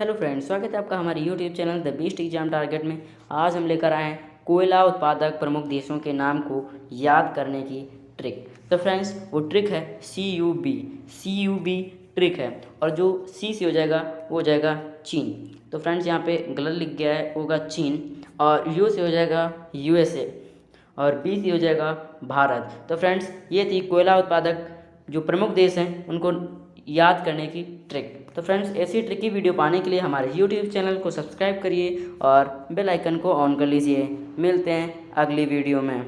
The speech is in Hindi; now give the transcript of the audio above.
हेलो फ्रेंड्स, स्वागत है आपका हमारे YouTube channel the best exam target में। आज हम लेकर आए हैं कोयला उत्पादक प्रमुख देशों के नाम को याद करने की ट्रिक तो फ्रेंड्स, वो ट्रिक है C U B C U B trick है और जो सी से हो जाएगा, वो हो जाएगा चीन। तो फ्रेंड्स, यहाँ पे गलत लिख गया है, होगा चीन और यू से हो जाएगा यूएसए और बी से हो जाएगा भारत। तो फ्रेंड्स, ये थी कोयला उत्पादक जो प्रमुख देश हैं, उनको याद करने की ट्रिक तो फ्रेंड्स ऐसी ट्रिक की वीडियो पाने के लिए हमारे यूट्यूब चैनल को सब्सक्राइब करिए और बेल आइकन को ऑन कर लीजिए। मिलते हैं अगली वीडियो में।